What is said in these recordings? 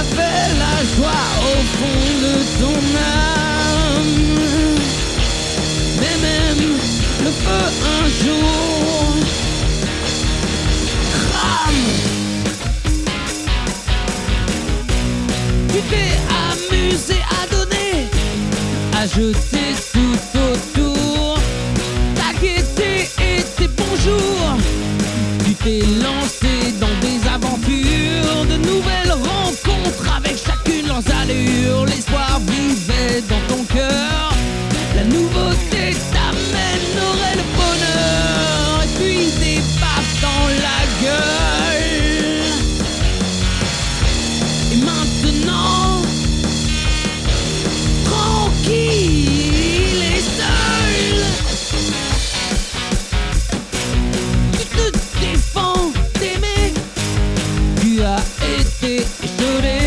avais la joie au fond de ton âme. Mais même le feu un jour crame. Tu t'es amusé à donner, à jeter nouveauté t'amènerait le bonheur. Et puis des dans la gueule. Et maintenant, tranquille et seul. Tu te défends d'aimer. Tu as été échaudé.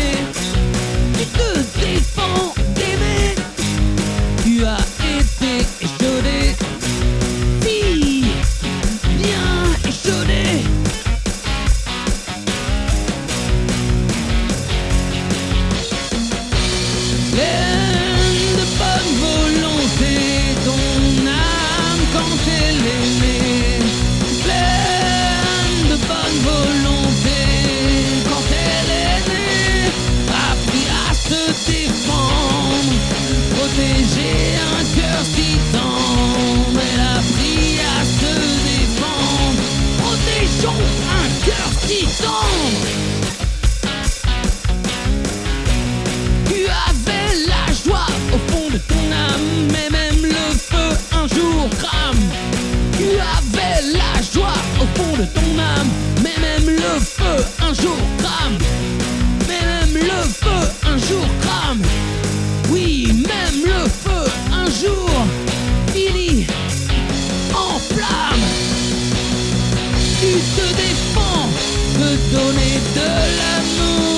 Tu avais la joie au fond de ton âme, mais même le feu un jour crame. Tu avais la joie au fond de ton âme, mais même le feu un jour donner de l'amour.